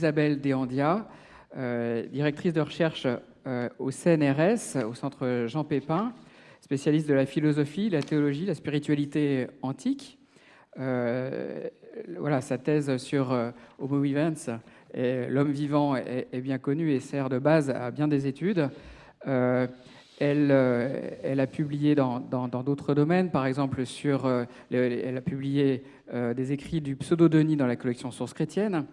Isabelle Deandia, directrice de recherche au CNRS, au centre Jean Pépin, spécialiste de la philosophie, la théologie, la spiritualité antique. voilà, sa thèse sur Homo vivens, l'homme vivant, est, bien connu et sert de base à bien des études. Elle, elle, a publié dans d'autres domaines, par exemple sur, elle a publié des écrits du pseudo-Denis dans la collection Sources chrétiennes.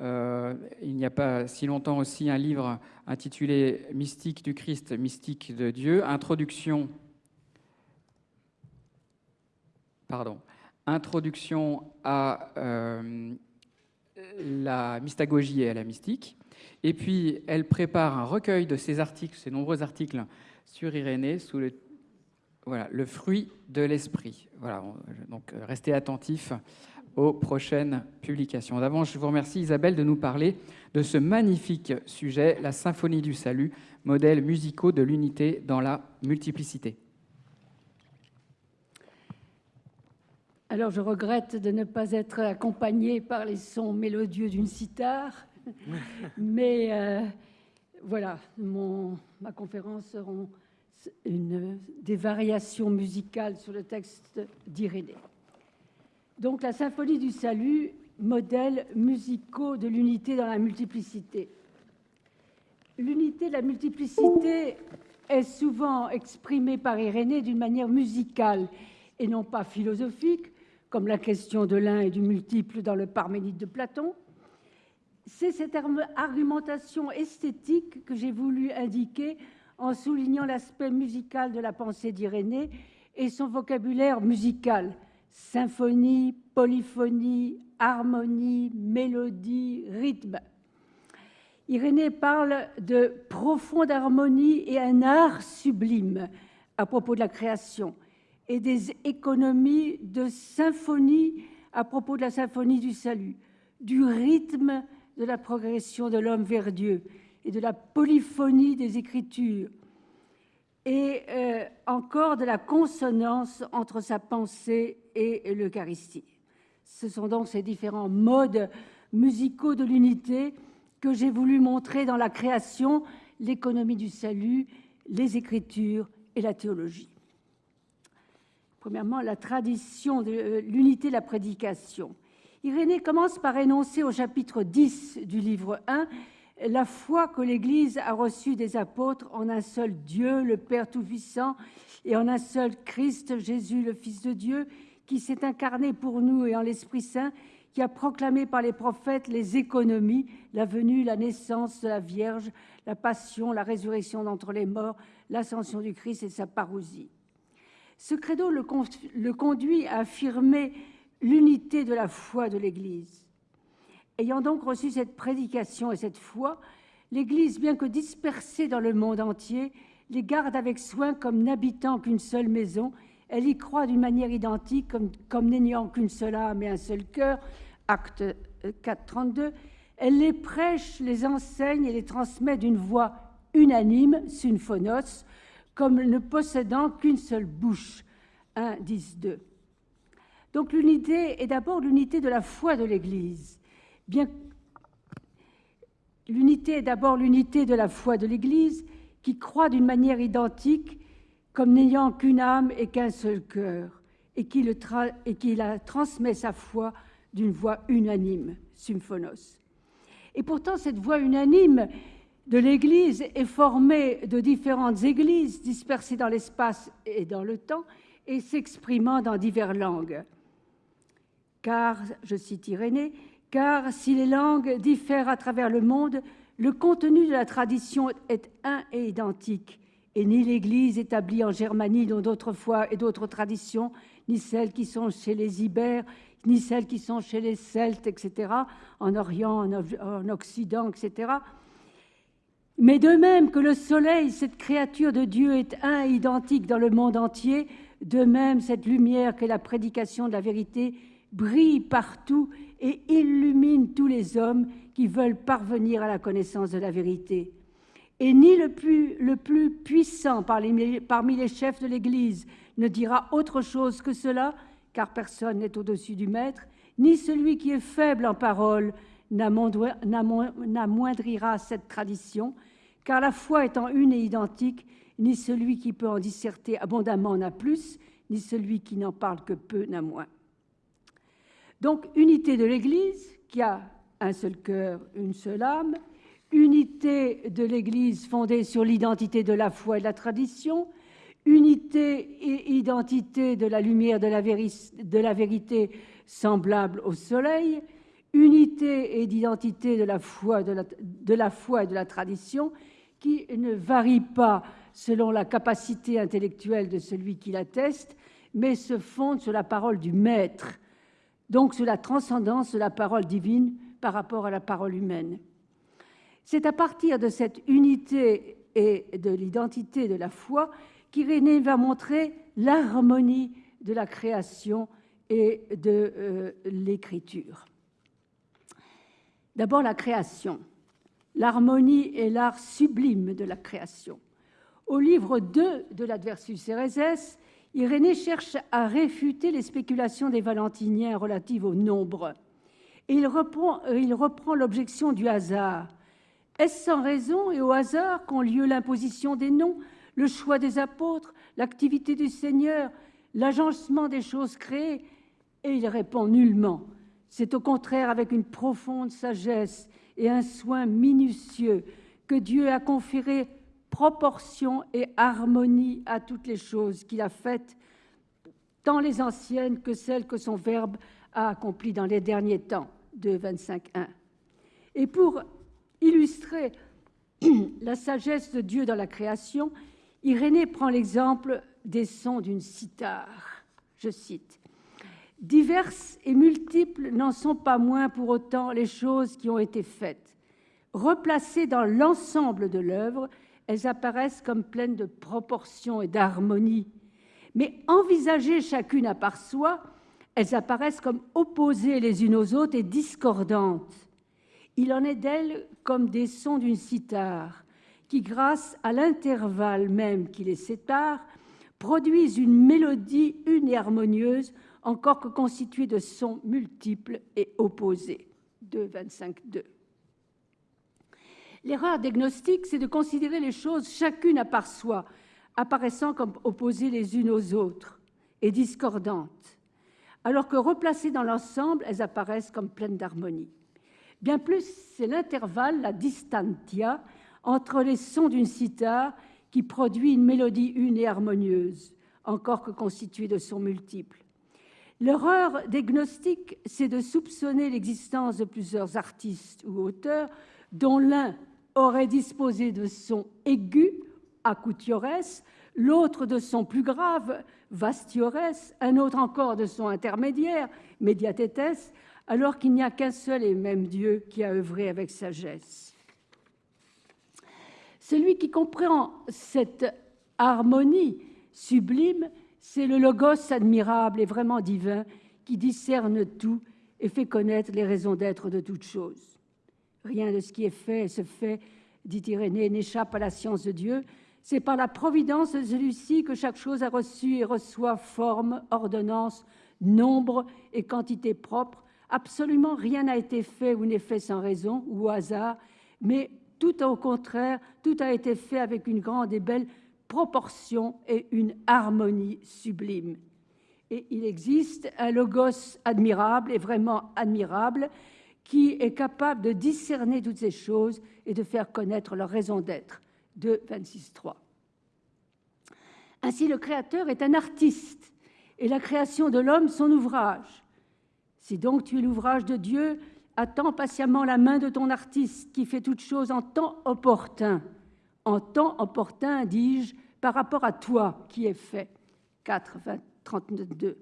Il n'y a pas si longtemps aussi un livre intitulé Mystique du Christ, mystique de Dieu, introduction, pardon, introduction à la mystagogie et à la mystique. Et puis, elle prépare un recueil de ses articles, ses nombreux articles sur Irénée, sous le, voilà, le fruit de l'esprit. Voilà, donc restez attentifs aux prochaines publications. D'avant, je vous remercie Isabelle de nous parler de ce magnifique sujet, la symphonie du salut, modèle musicaux de l'unité dans la multiplicité. Alors je regrette de ne pas être accompagnée par les sons mélodieux d'une cithare, mais euh, voilà, mon, ma conférence sera une, des variations musicales sur le texte d'Irénée. Donc la symphonie du salut, modèle musicaux de l'unité dans la multiplicité. L'unité de la multiplicité est souvent exprimée par Irénée d'une manière musicale et non pas philosophique, comme la question de l'un et du multiple dans le Parménide de Platon. C'est cette argumentation esthétique que j'ai voulu indiquer en soulignant l'aspect musical de la pensée d'Irénée et son vocabulaire musical symphonie, polyphonie, harmonie, mélodie, rythme. Irénée parle de profonde harmonie et un art sublime à propos de la création et des économies de symphonie à propos de la symphonie du salut, du rythme de la progression de l'homme vers Dieu et de la polyphonie des Écritures, et euh, encore de la consonance entre sa pensée et l'Eucharistie. Ce sont donc ces différents modes musicaux de l'unité que j'ai voulu montrer dans la création, l'économie du salut, les Écritures et la théologie. Premièrement, la tradition de euh, l'unité de la prédication. Irénée commence par énoncer au chapitre 10 du livre 1 la foi que l'Église a reçue des apôtres en un seul Dieu, le Père Tout-Puissant, et en un seul Christ, Jésus, le Fils de Dieu, qui s'est incarné pour nous et en l'Esprit Saint, qui a proclamé par les prophètes les économies, la venue, la naissance de la Vierge, la passion, la résurrection d'entre les morts, l'ascension du Christ et sa parousie. Ce credo le, conduit à affirmer l'unité de la foi de l'Église. Ayant donc reçu cette prédication et cette foi, l'Église, bien que dispersée dans le monde entier, les garde avec soin comme n'habitant qu'une seule maison. Elle y croit d'une manière identique, comme, n'ayant qu'une seule âme et un seul cœur. Acte 4, 32. Elle les prêche, les enseigne et les transmet d'une voix unanime, synphonos, comme ne possédant qu'une seule bouche. 1, 10, 2. Donc l'unité est d'abord l'unité de la foi de l'Église. Bien l'unité est d'abord l'unité de la foi de l'Église qui croit d'une manière identique comme n'ayant qu'une âme et qu'un seul cœur et qui, la transmet sa foi d'une voix unanime, symphonos. Et pourtant cette voix unanime de l'Église est formée de différentes églises dispersées dans l'espace et dans le temps et s'exprimant dans diverses langues. Car, je cite Irénée, car si les langues diffèrent à travers le monde, le contenu de la tradition est un et identique, et ni l'Église établie en Germanie dont d'autres foi et d'autres traditions, ni celles qui sont chez les Ibères, ni celles qui sont chez les Celtes, etc., en Orient, en Occident, etc., mais de même que le soleil, cette créature de Dieu, est un et identique dans le monde entier, de même cette lumière qu'est la prédication de la vérité brille partout et illumine tous les hommes qui veulent parvenir à la connaissance de la vérité. Et ni le plus, le plus puissant parmi les chefs de l'Église ne dira autre chose que cela, car personne n'est au-dessus du Maître, ni celui qui est faible en parole n'amoindrira cette tradition, car la foi étant une et identique, ni celui qui peut en disserter abondamment n'a plus, ni celui qui n'en parle que peu n'a moins. Donc, unité de l'Église, qui a un seul cœur, une seule âme, unité de l'Église fondée sur l'identité de la foi et de la tradition, unité et identité de la lumière de la, vérité semblable au soleil, unité et d'identité de, la foi, de la foi et de la tradition qui ne varie pas selon la capacité intellectuelle de celui qui l'atteste, mais se fonde sur la parole du Maître, donc sur la transcendance de la parole divine par rapport à la parole humaine. C'est à partir de cette unité et de l'identité de la foi qu'Irénée va montrer l'harmonie de la création et de euh, l'écriture. D'abord la création. L'harmonie est l'art sublime de la création. Au livre 2 de l'Adversus Ereses, Irénée cherche à réfuter les spéculations des Valentiniens relatives au nombre. Et il reprend l'objection du hasard. Est-ce sans raison et au hasard qu'ont lieu l'imposition des noms, le choix des apôtres, l'activité du Seigneur, l'agencement des choses créées Et il répond nullement? C'est au contraire avec une profonde sagesse et un soin minutieux que Dieu a conféré proportion et harmonie à toutes les choses qu'il a faites, tant les anciennes que celles que son Verbe a accomplies dans les derniers temps, de 25.1. Et pour illustrer la sagesse de Dieu dans la création, Irénée prend l'exemple des sons d'une cithare. Je cite Diverses et multiples n'en sont pas moins pour autant les choses qui ont été faites. Replacées dans l'ensemble de l'œuvre, elles apparaissent comme pleines de proportions et d'harmonie. Mais envisagées chacune à part soi, elles apparaissent comme opposées les unes aux autres et discordantes. Il en est d'elles comme des sons d'une cithare, qui, grâce à l'intervalle même qui les sépare, produisent une mélodie une et harmonieuse encore que constitué de sons multiples et opposés. 2, 25, 2. L'erreur diagnostique, c'est de considérer les choses chacune à part soi, apparaissant comme opposées les unes aux autres et discordantes, alors que replacées dans l'ensemble, elles apparaissent comme pleines d'harmonie. Bien plus, c'est l'intervalle, la distantia, entre les sons d'une cithare qui produit une mélodie une et harmonieuse, encore que constituée de sons multiples. L'erreur des gnostiques, c'est de soupçonner l'existence de plusieurs artistes ou auteurs dont l'un aurait disposé de sons aigus, acutiores, l'autre de sons plus graves, vastiores, un autre encore de sons intermédiaires, mediatetes, alors qu'il n'y a qu'un seul et même Dieu qui a œuvré avec sagesse. Celui qui comprend cette harmonie sublime c'est le logos admirable et vraiment divin qui discerne tout et fait connaître les raisons d'être de toutes choses. Rien de ce qui est fait et se fait, dit Irénée, n'échappe à la science de Dieu. C'est par la providence de celui-ci que chaque chose a reçu et reçoit forme, ordonnance, nombre et quantité propre. Absolument rien n'a été fait ou n'est fait sans raison ou au hasard, mais tout au contraire, tout a été fait avec une grande et belle proportion et une harmonie sublime. Et il existe un logos admirable et vraiment admirable qui est capable de discerner toutes ces choses et de faire connaître leur raison d'être. De 26.3. Ainsi, le Créateur est un artiste et la création de l'homme son ouvrage. Si donc tu es l'ouvrage de Dieu, attends patiemment la main de ton artiste qui fait toutes choses en temps opportun. En temps opportun, dis-je, par rapport à toi qui est fait. 4, 32.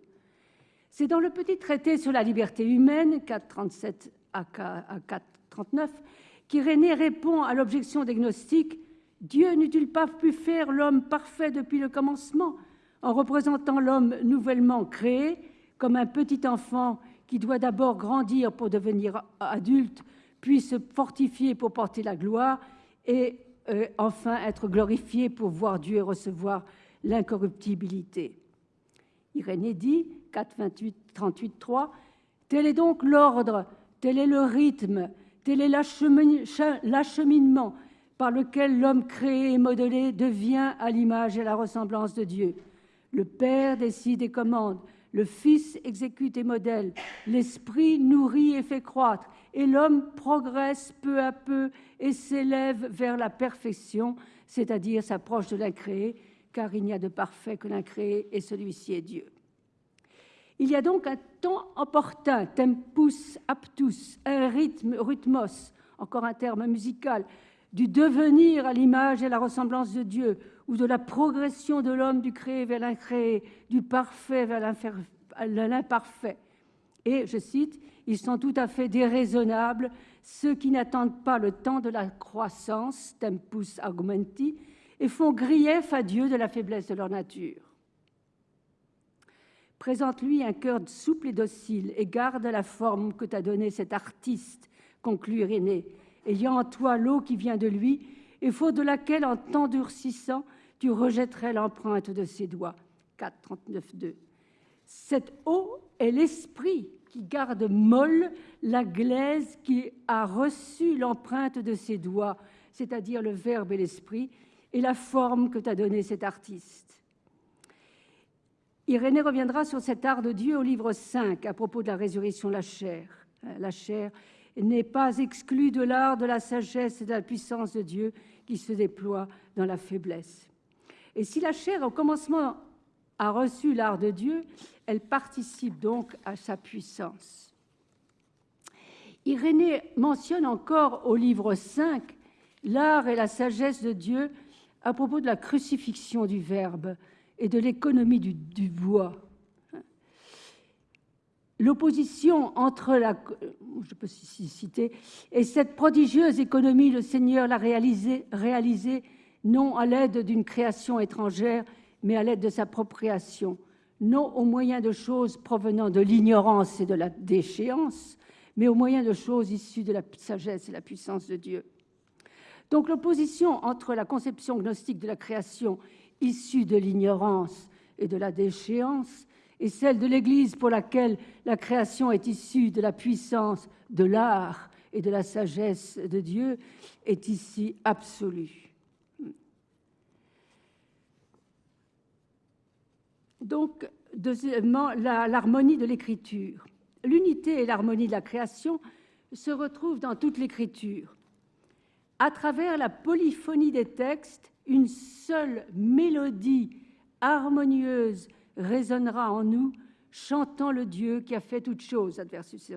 C'est dans le petit traité sur la liberté humaine, 437 à 439, qu'Irénée répond à l'objection des gnostiques Dieu n'eût-il pas pu faire l'homme parfait depuis le commencement, en représentant l'homme nouvellement créé comme un petit enfant qui doit d'abord grandir pour devenir adulte, puis se fortifier pour porter la gloire et euh, enfin être glorifié pour voir Dieu et recevoir l'incorruptibilité. Irénée dit, 4, 28, 38, 3, Tel est donc l'ordre, tel est le rythme, Tel est l'acheminement par lequel l'homme créé et modelé devient à l'image et à la ressemblance de Dieu. Le Père décide et commande, le Fils exécute et modèle, l'Esprit nourrit et fait croître, et l'homme progresse peu à peu et s'élève vers la perfection, c'est-à-dire s'approche de l'incréé, car il n'y a de parfait que l'incréé, et celui-ci est Dieu. Il y a donc un temps opportun, tempus aptus, un rythme, rythmos, encore un terme musical, du devenir à l'image et la ressemblance de Dieu, ou de la progression de l'homme du créé vers l'incréé, du parfait vers l'imparfait. Et, je cite, ils sont tout à fait déraisonnables, ceux qui n'attendent pas le temps de la croissance, tempus augmenti, et font grief à Dieu de la faiblesse de leur nature. Présente-lui un cœur souple et docile, et garde la forme que t'a donnée cet artiste, conclut Irénée, ayant en toi l'eau qui vient de lui, et faute de laquelle, en t'endurcissant, tu rejetterais l'empreinte de ses doigts. 4, 39, 2. Cette eau est l'esprit qui garde molle la glaise qui a reçu l'empreinte de ses doigts, c'est-à-dire le verbe et l'esprit, et la forme que t'a donné cet artiste. Irénée reviendra sur cet art de Dieu au livre 5 à propos de la résurrection de la chair. La chair n'est pas exclue de l'art de la sagesse et de la puissance de Dieu qui se déploie dans la faiblesse. Et si la chair, au commencement, a reçu l'art de Dieu, elle participe donc à sa puissance. Irénée mentionne encore au livre 5 l'art et la sagesse de Dieu à propos de la crucifixion du Verbe et de l'économie du, bois. L'opposition entre la, je peux citer, et cette prodigieuse économie, le Seigneur l'a réalisée non à l'aide d'une création étrangère, mais à l'aide de sa création, non au moyen de choses provenant de l'ignorance et de la déchéance, mais au moyen de choses issues de la sagesse et la puissance de Dieu. Donc l'opposition entre la conception gnostique de la création issue de l'ignorance et de la déchéance et celle de l'Église pour laquelle la création est issue de la puissance de l'art et de la sagesse de Dieu est ici absolue. Donc, deuxièmement, l'harmonie de l'écriture. L'unité et l'harmonie de la création se retrouvent dans toute l'écriture. À travers la polyphonie des textes, une seule mélodie harmonieuse résonnera en nous, chantant le Dieu qui a fait toutes choses. Adversus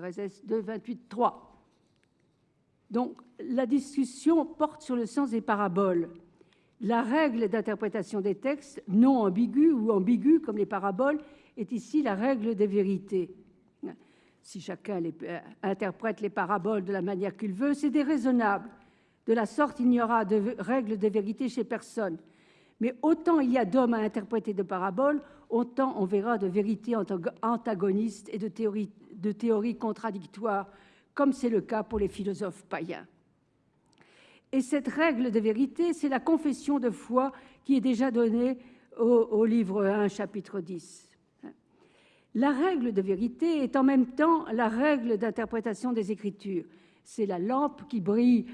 2, 28, 3. Donc, la discussion porte sur le sens des paraboles. La règle d'interprétation des textes, non ambigus ou ambigus comme les paraboles, est ici la règle des vérités. Si chacun euh, interprète les paraboles de la manière qu'il veut, c'est déraisonnable. De la sorte, il n'y aura de règle des vérités chez personne. Mais autant il y a d'hommes à interpréter de paraboles, autant on verra de vérités antagonistes et de de théories contradictoires, comme c'est le cas pour les philosophes païens. Et cette règle de vérité, c'est la confession de foi qui est déjà donnée au, livre 1, chapitre 10. La règle de vérité est en même temps la règle d'interprétation des Écritures. C'est la lampe qui brille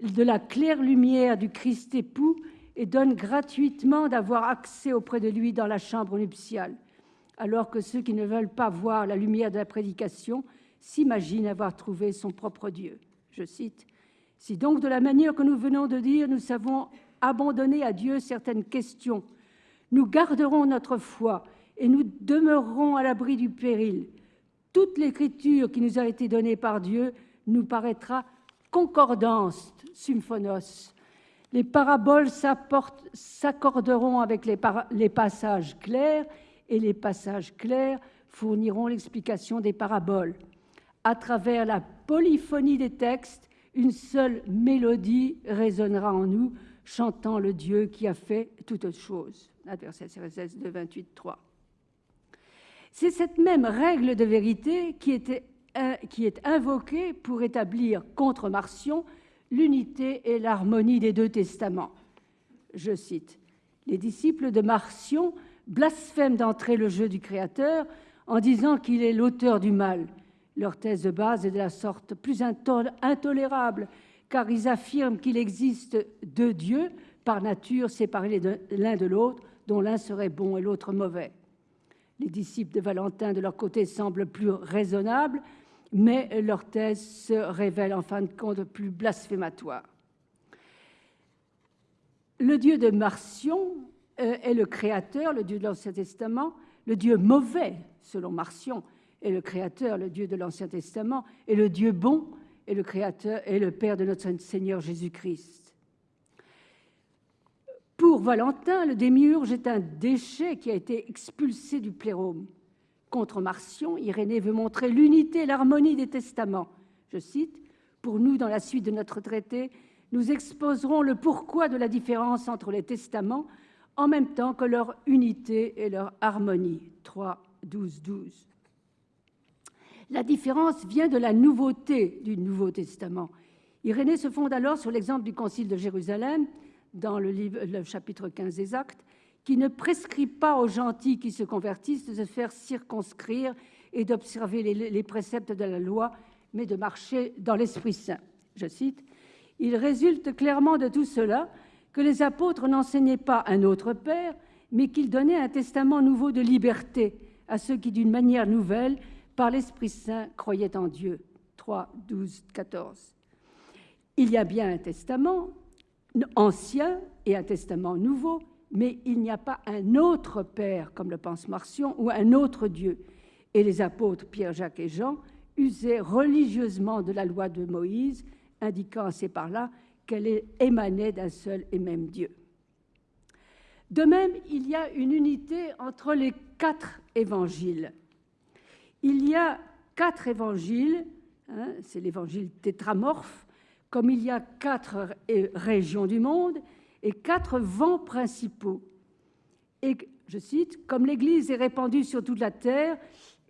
de la claire lumière du Christ époux et donne gratuitement d'avoir accès auprès de lui dans la chambre nuptiale, alors que ceux qui ne veulent pas voir la lumière de la prédication s'imaginent avoir trouvé son propre Dieu. Je cite si donc, de la manière que nous venons de dire, nous savons abandonner à Dieu certaines questions, nous garderons notre foi et nous demeurerons à l'abri du péril. Toute l'écriture qui nous a été donnée par Dieu nous paraîtra concordance, symphonos. Les paraboles s'accorderont avec les, les passages clairs et les passages clairs fourniront l'explication des paraboles. À travers la polyphonie des textes, une seule mélodie résonnera en nous, chantant le Dieu qui a fait toutes choses. Verset 16 de 28, 3. C'est cette même règle de vérité qui, était, qui est invoquée pour établir contre Marcion l'unité et l'harmonie des deux testaments. Je cite Les disciples de Marcion blasphèment d'entrer le jeu du Créateur en disant qu'il est l'auteur du mal Leur thèse de base est de la sorte plus intolérable, car ils affirment qu'il existe deux dieux, par nature séparés l'un de l'autre, dont l'un serait bon et l'autre mauvais. Les disciples de Valentin, de leur côté, semblent plus raisonnables, mais leur thèse se révèle en fin de compte plus blasphématoire. Le dieu de Marcion euh, est le créateur, le dieu de l'Ancien Testament. Le dieu mauvais, selon Marcion, est le créateur, le Dieu de l'Ancien Testament, et le Dieu bon est le créateur et le Père de notre Seigneur Jésus-Christ. Pour Valentin, le démiurge est un déchet qui a été expulsé du plérome. Contre Marcion, Irénée veut montrer l'unité et l'harmonie des testaments. Je cite Pour nous, dans la suite de notre traité, nous exposerons le pourquoi de la différence entre les testaments en même temps que leur unité et leur harmonie. 3, 12, 12. La différence vient de la nouveauté du Nouveau Testament. Irénée se fonde alors sur l'exemple du Concile de Jérusalem, dans le, chapitre 15 des Actes, qui ne prescrit pas aux gentils qui se convertissent de se faire circonscrire et d'observer les, préceptes de la loi, mais de marcher dans l'Esprit Saint. Je cite Il résulte clairement de tout cela que les apôtres n'enseignaient pas un autre Père, mais qu'ils donnaient un testament nouveau de liberté à ceux qui, d'une manière nouvelle, par l'Esprit Saint, croyait en Dieu. 3, 12, 14. Il y a bien un testament ancien et un testament nouveau, mais il n'y a pas un autre Père, comme le pense Marcion, ou un autre Dieu. Et les apôtres Pierre, Jacques et Jean usaient religieusement de la loi de Moïse, indiquant assez par là qu'elle émanait d'un seul et même Dieu. De même, il y a une unité entre les quatre évangiles il y a quatre évangiles, hein, c'est l'évangile tétramorphe, comme il y a quatre régions du monde et quatre vents principaux. Et je cite, comme l'Église est répandue sur toute la terre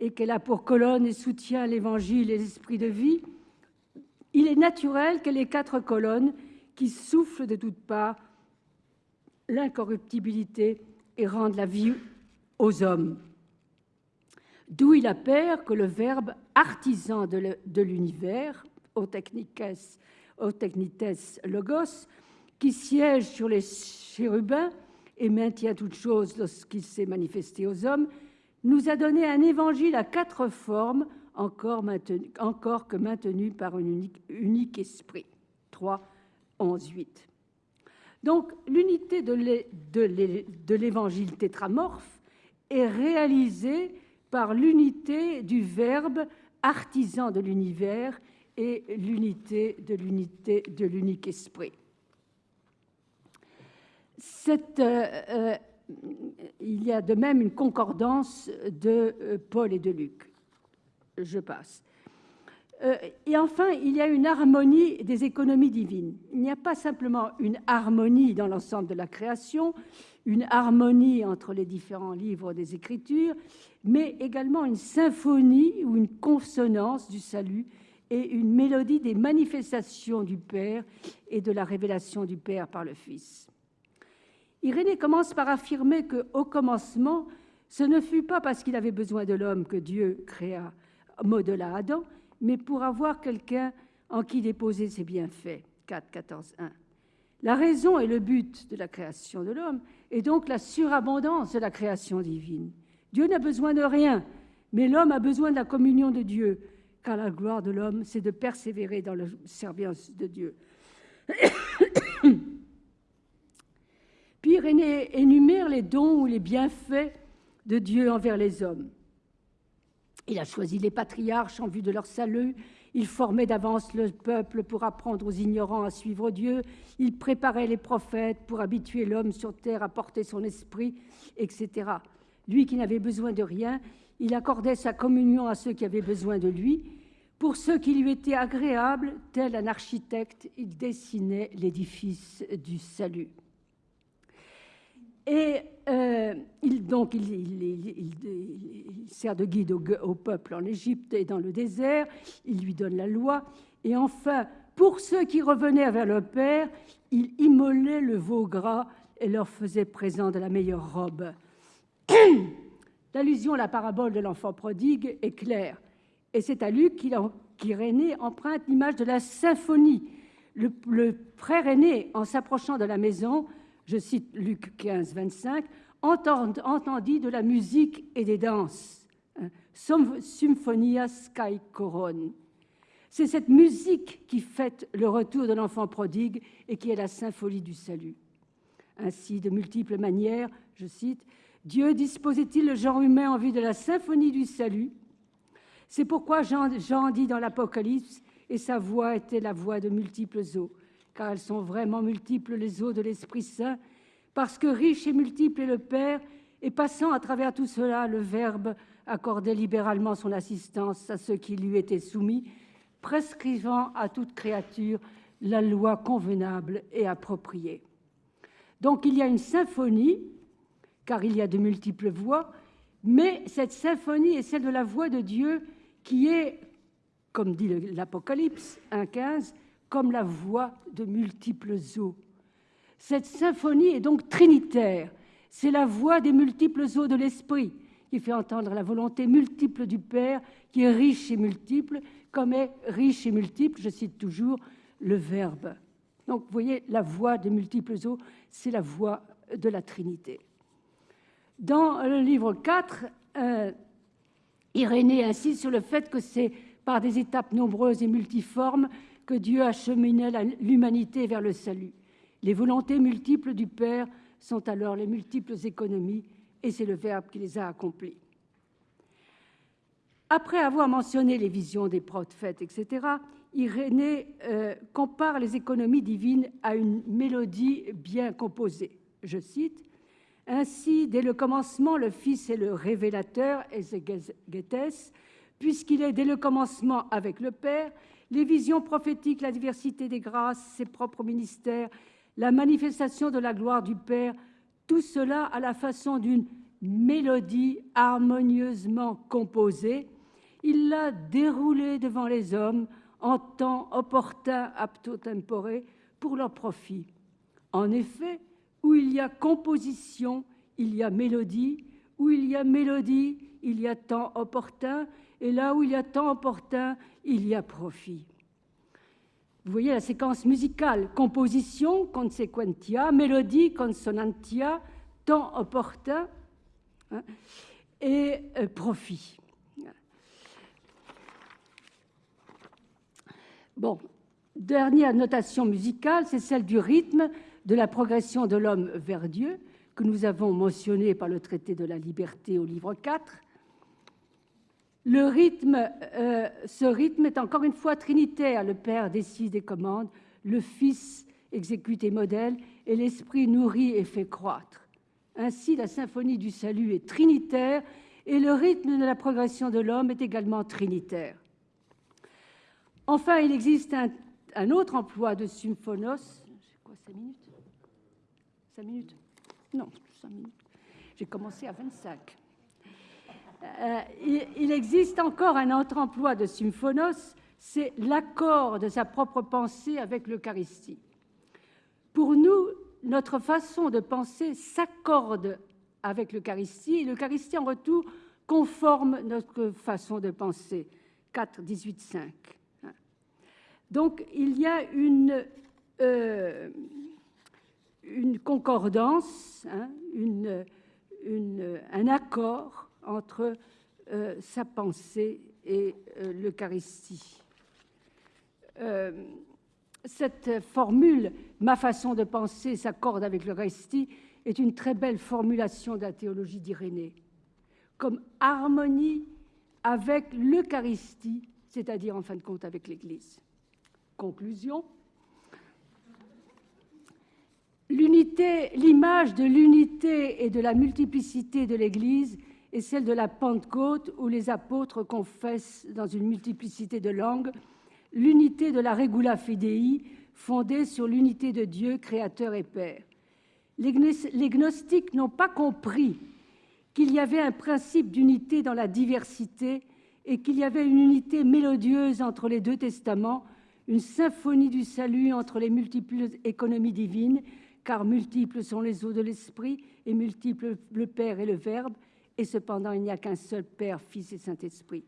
et qu'elle a pour colonne et soutien l'Évangile et l'Esprit de vie, il est naturel qu'elle ait quatre colonnes qui soufflent de toutes parts l'incorruptibilité et rendent la vie aux hommes. D'où il appert que le verbe artisan de l'univers, au technites logos, qui siège sur les chérubins et maintient toute chose lorsqu'il s'est manifesté aux hommes, nous a donné un évangile à quatre formes, encore, maintenu, que maintenu par un unique, unique esprit. 3, 11, 8. Donc l'unité de l'évangile tétramorphe est réalisée par l'unité du verbe artisan de l'univers et l'unité de l'unité de l'unique esprit. Euh, euh, il y a de même une concordance de euh, Paul et de Luc. Je passe. Et enfin, il y a une harmonie des économies divines. Il n'y a pas simplement une harmonie dans l'ensemble de la création, une harmonie entre les différents livres des Écritures, mais également une symphonie ou une consonance du salut et une mélodie des manifestations du Père et de la révélation du Père par le Fils. Irénée commence par affirmer que, au commencement, ce ne fut pas parce qu'il avait besoin de l'homme que Dieu créa, modela Adam, mais pour avoir quelqu'un en qui déposer ses bienfaits. 4, 14, 1. La raison et le but de la création de l'homme est donc la surabondance de la création divine. Dieu n'a besoin de rien, mais l'homme a besoin de la communion de Dieu, car la gloire de l'homme, c'est de persévérer dans la service de Dieu. Puis énumère les dons ou les bienfaits de Dieu envers les hommes. Il a choisi les patriarches en vue de leur salut. Il formait d'avance le peuple pour apprendre aux ignorants à suivre Dieu. Il préparait les prophètes pour habituer l'homme sur terre à porter son esprit, etc. Lui qui n'avait besoin de rien, il accordait sa communion à ceux qui avaient besoin de lui. Pour ceux qui lui étaient agréables, tel un architecte, il dessinait l'édifice du salut. Et euh, il, donc, il, sert de guide au, peuple en Égypte et dans le désert, il lui donne la loi, et enfin, pour ceux qui revenaient vers le Père, il immolait le veau gras et leur faisait présent de la meilleure robe. L'allusion à la parabole de l'enfant prodigue est claire. Et c'est à Luc qu'Irénée emprunte l'image de la symphonie. Le, le, frère aîné, en s'approchant de la maison, je cite Luc 15, 25, entendit de la musique et des danses. Hein, Symphonia Sky Coron. C'est cette musique qui fête le retour de l'enfant prodigue et qui est la symphonie du salut. Ainsi, de multiples manières, je cite, Dieu disposait-il le genre humain en vue de la symphonie du salut? C'est pourquoi Jean, Jean dit dans l'Apocalypse, et sa voix était la voix de multiples eaux, car elles sont vraiment multiples les eaux de l'Esprit Saint, parce que riche et multiple est le Père, et passant à travers tout cela, le Verbe accordait libéralement son assistance à ceux qui lui étaient soumis, prescrivant à toute créature la loi convenable et appropriée. Donc il y a une symphonie, car il y a de multiples voix, mais cette symphonie est celle de la voix de Dieu qui est, comme dit l'Apocalypse 1.15, comme la voix de multiples eaux. Cette symphonie est donc trinitaire. C'est la voix des multiples eaux de l'Esprit qui fait entendre la volonté multiple du Père, qui est riche et multiple, comme est riche et multiple, je cite toujours, le Verbe. Donc, vous voyez, la voix des multiples eaux, c'est la voix de la Trinité. Dans le livre 4, euh, Irénée insiste sur le fait que c'est par des étapes nombreuses et multiformes que Dieu a cheminé l'humanité vers le salut. Les volontés multiples du Père sont alors les multiples économies, et c'est le Verbe qui les a accomplies. Après avoir mentionné les visions des prophètes, etc., Irénée euh, compare les économies divines à une mélodie bien composée. Je cite Ainsi, dès le commencement, le Fils est le révélateur, Ezegetes, puisqu'il est dès le commencement avec le Père, les visions prophétiques, la diversité des grâces, ses propres ministères, la manifestation de la gloire du Père, tout cela à la façon d'une mélodie harmonieusement composée. Il l'a déroulée devant les hommes en temps opportun, apto tempore, pour leur profit. En effet, où il y a composition, il y a mélodie, où il y a mélodie, il y a temps opportun, et là où il y a temps opportun, il y a profit. Vous voyez la séquence musicale, composition, consequentia, mélodie, consonantia, temps opportun hein, et euh, profit. Bon, dernière notation musicale, c'est celle du rythme de la progression de l'homme vers Dieu, que nous avons mentionné par le traité de la liberté au livre 4. Le rythme, euh, ce rythme est encore une fois trinitaire. Le Père décide et commande, le Fils exécute et modèle, et l'Esprit nourrit et fait croître. Ainsi, la symphonie du salut est trinitaire, et le rythme de la progression de l'homme est également trinitaire. Enfin, il existe un, autre emploi de symphonos. C'est quoi, 5 minutes? 5 minutes? Non, 5 minutes. J'ai commencé à 25. Euh, il, existe encore un autre emploi de symphonos, c'est l'accord de sa propre pensée avec l'Eucharistie. Pour nous, notre façon de penser s'accorde avec l'Eucharistie et l'Eucharistie en retour conforme notre façon de penser. 4, 18, 5. Donc il y a une, euh, concordance, hein, un accord entre euh, sa pensée et euh, l'Eucharistie. Euh, cette formule, ma façon de penser s'accorde avec l'Eucharistie, est une très belle formulation de la théologie d'Irénée, comme harmonie avec l'Eucharistie, c'est-à-dire en fin de compte avec l'Église. Conclusion. L'image de l'unité et de la multiplicité de l'Église est celle de la Pentecôte où les apôtres confessent dans une multiplicité de langues l'unité de la regula fidei fondée sur l'unité de Dieu, Créateur et Père. Les gnostiques n'ont pas compris qu'il y avait un principe d'unité dans la diversité et qu'il y avait une unité mélodieuse entre les deux testaments une symphonie du salut entre les multiples économies divines, car multiples sont les eaux de l'Esprit et multiples le Père et le Verbe, et cependant il n'y a qu'un seul Père, Fils et Saint-Esprit.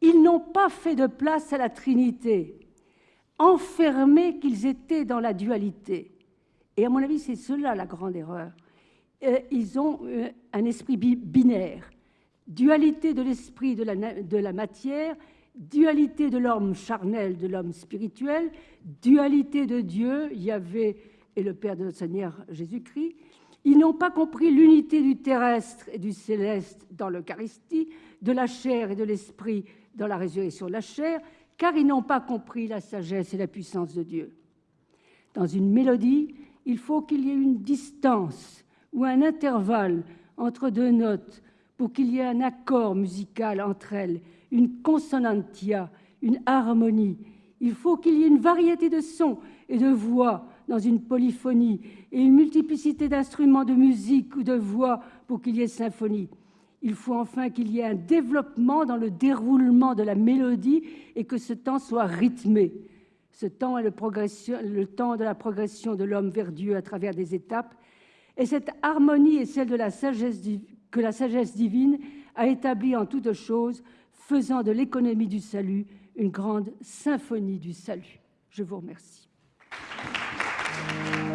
Ils n'ont pas fait de place à la Trinité, enfermés qu'ils étaient dans la dualité. Et à mon avis, c'est cela la grande erreur. Euh, ils ont euh, un esprit binaire, dualité de l'esprit de la, de la matière, dualité de l'homme charnel, de l'homme spirituel, dualité de Dieu, Yahvé et le Père de notre Seigneur Jésus-Christ. Ils n'ont pas compris l'unité du terrestre et du céleste dans l'Eucharistie, de la chair et de l'esprit dans la résurrection de la chair, car ils n'ont pas compris la sagesse et la puissance de Dieu. Dans une mélodie, il faut qu'il y ait une distance ou un intervalle entre deux notes pour qu'il y ait un accord musical entre elles, une consonantia, une harmonie. Il faut qu'il y ait une variété de sons et de voix dans une polyphonie et une multiplicité d'instruments de musique ou de voix pour qu'il y ait symphonie. Il faut enfin qu'il y ait un développement dans le déroulement de la mélodie et que ce temps soit rythmé. Ce temps est le, temps de la progression de l'homme vers Dieu à travers des étapes. Et cette harmonie est celle de la sagesse, que la sagesse divine a établie en toutes choses, faisant de l'économie du salut une grande symphonie du salut. Je vous remercie. Thank you.